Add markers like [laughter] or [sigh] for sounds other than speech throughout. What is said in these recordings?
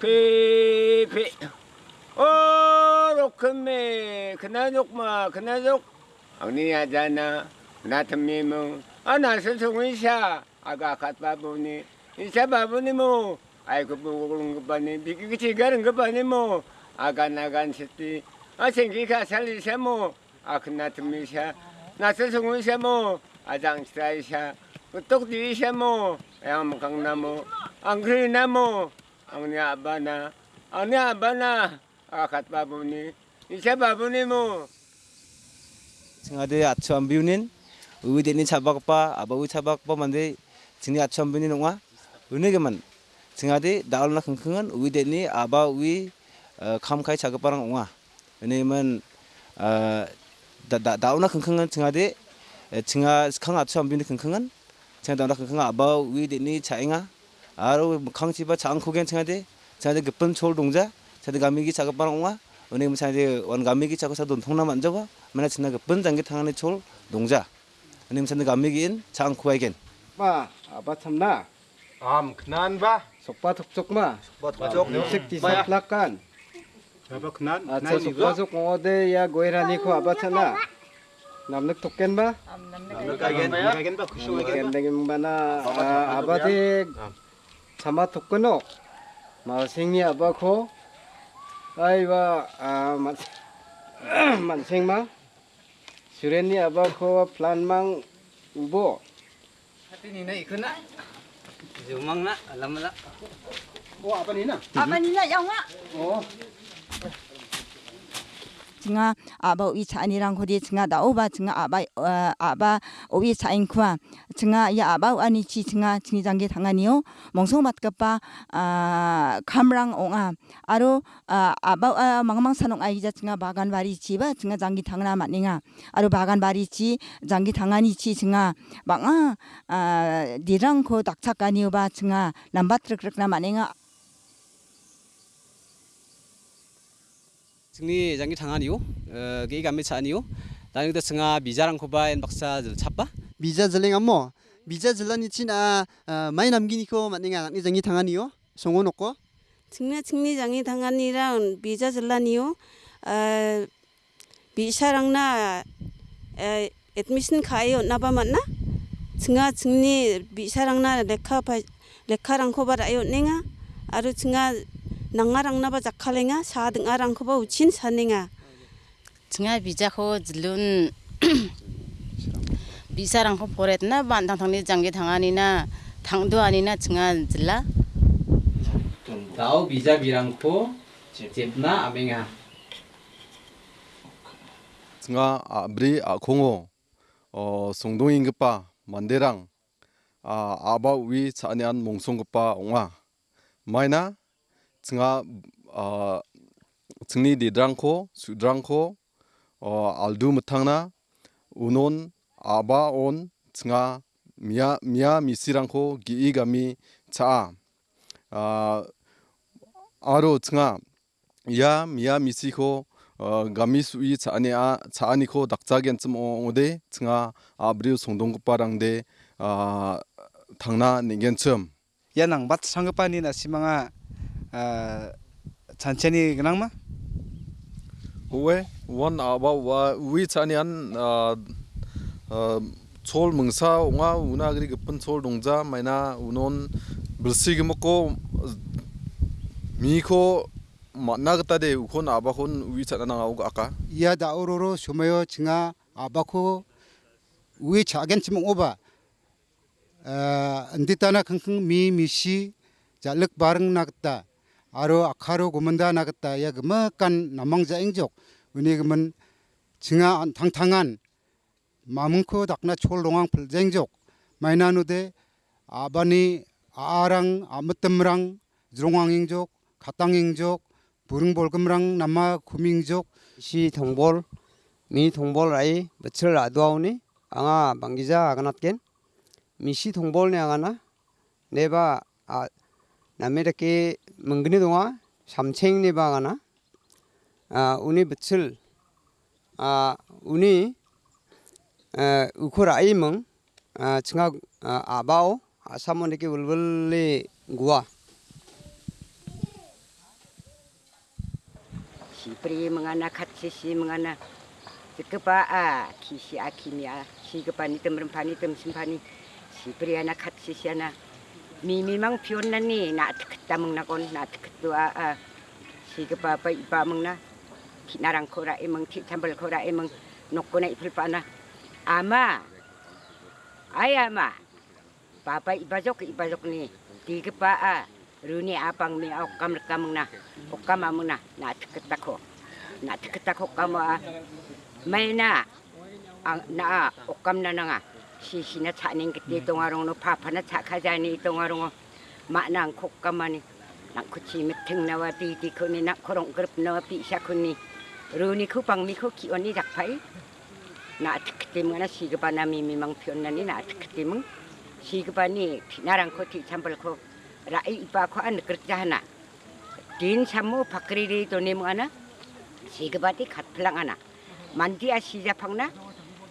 Pepe. Orokme, kınadokma, kınadok. Ani adana, natamimu. Ana sesungisa, aga katbabuni. İnsa babuni mu. 아 나트미무 아나서 송이샤 아가 갓바보니 이사 바보니 뭐 아이고 뭐 그런 거 봐니 비기기 가는 거 봐니 뭐 아가 나간 시티 아 생기가 살리샤 뭐아 그나트미샤 나서 송이샤 뭐 아장스라이샤 똑디샤 뭐 양강나무 안 그러나 뭐 ang aba na. Ang aba na. Akat babuni. Isa babuni mo. 증아대 아처안 비우는 의대니 차박바 아바우 차박바 만데 증이 아처안 비우는 농아 은혜게만 증아대 나올나 킁킁은 의대니 아바위 감카이 차급바랑 옹아 은혜면 나올나 킁킁은 증아대 증아 강 아처안 비우는 킁킁은 증아 나 올나 킁킁 아바위 대니 차잉아 아로 강치바 장코겐 증아대 증아대 급분 초월 동자 자대 가미기 차급바랑 옹아 은행은 사이제 원 가미기 차고 사돈 통남 안 적어 mana china ga ban jang thang ne chol dongja. Anim san ga megin chang khuai gen. 마 아바 참나 Am kenan bah. Sok pat tuk sok ma. Sokpa tuk sok sok. Musik di sok. Apa kenan? Ah, Atsa sok pat sok ngode ya goira niko apa sana. Namnak token ba? Namnak agen agen ba kusung agen. Agen mana? Apa ti? Sama token ok. Oh. Malsingnya apa ko? Aywa mas ah, mansing [clears throat] ma. Surennya apa ko plan mang ubo. Hati nina ikut nak. Dù măng lắm, lắm lắm. Ủa, apa ni na? Apa ni na, yang lah. Oh. tsinga aba wi cha ani rang khodi tsinga da oba tsinga aba aba obi cha in khwa tsinga ya aba ani chi tsinga chingi jang ge thanga niyo mongsong bat ka pa khamrang onga aro aba mangmang sanong ai ja tsinga bagan bari chi ba tsinga jang gi thangna ma ninga aro bagan bari chi jang gi thanga ni chi tsinga banga dirang kho dakchak ka niyo ba tsinga lambat rak rak na ma ninga 승리 장기 당하니요 게 감미 차니요 나니 그 승아 미자랑 코바엔 박사 찹바 비자 질랭 암모 비자 질라니 치나 많이 남기니코 만능아 낙니 장이 당하니요 송어 놓고 증나 증리장이 당한이랑 비자 질라니요 아 비샤랑나 에 애드미션 가요 나바 맞나 증아 증리 비샤랑나 레카 바 레카랑 코바라요 넹아 아루 증아 낭아랑 나바 작칼랭아 사등아랑 코바 우친 사넹아 증아 비자코 질룬 비사랑코 보랬나 반당 당리 장기 당하니나 당도 아니나 증아 질라 다오 비자 비랑코 잽나 아맹아 nga abri a khongo o songdong ingpa manderang a aba wi chanian mongsongpa onga maina tsinga a tsingni didrangko sudrangko o aldu mthangna unon aba on tsinga mia mia misirangko gi gami cha a aro tsinga ya mia misiko 어 가미 수이 차니아 차니코 닥자겐 좀 오데 층아 아브리우 송동국바 Tanchani gnangma? Uwe, one about wa we tanian chol mungsa unga una agri gpun chol dongja maina unon bilsi gmko mi ko matna gta de ukon aba kon wi chana na ug aka ya da ororo sumayo chinga aba ko wi chagen chim 아로 아카로 고문다 나겠다. 야 그마간 남망자 앵족. 은혜 그만 징아 당당한 마문코 닥나 촐롱왕 풀쟁족. 마이나누데 아바니 아랑 아무뜸랑 드롱왕잉족 가땅잉족 부릉볼금랑 남마 구밍족. 시 동볼 미 동볼 아이 며칠 아두아오니 앙아 망기자 아가낫겐. 미시 동볼네 아가나 네바 아 남이렇게 멍근이 동아 삼챙니 바가나 아 우니 붙을 아 우니 에 우코라이 멍아 증아 아, 아바오 아사모니게 울불리 구아 시브리 멍하나 같이 시 멍하나 그바 아 키시 아키미야 시급반이 뜸은 반이 뜸신 반이 시브리 하나 같이 시 하나 미미망 피었나니 나 특다 먹나곤 나 특도 아아 시급바 바 이바 먹나 나랑 코라 이멍 티 잠벌 코라 이멍 녹고나 이풀 빠나 아마 아야마 바바 이바족 이바족니 디급바 아 루니 아방 미 옥감을 까먹나 옥감 아무나 나 특겠다코 나 특겠다코 까마 마이나 나 옥감 나나가 시시나 차는 그때 동아롱노 파파나 차카자니 동아롱어. 마낭 콕감하니 나쿠치 밑팅 나와 디디 코니 나 코롱 그룹 나와 비샤코니. 루니 쿠방 미코 키오니 작파이? 나 특때문에 시급하나 미 미망 표현나니 나 특때문. 시급하니 나랑 코티 잠벌코 라이 이바코 안 그렇자 하나. 딘 참모 바크리리 돈이 뭐 하나? 시급하디 갓플랑 하나. 만디야 시자팡나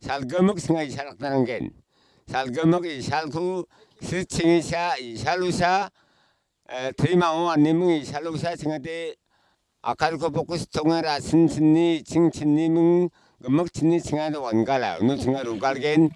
살거먹 생각이 살았다는 게 살거먹이 살구 스칭이 샤 이샬루샤 드리마오안님이 샬루샤 생각대 아카르코 복구스 통해라 신신니 칭친님은 금먹친니 칭하도 원가라 어느 중간 우갈겐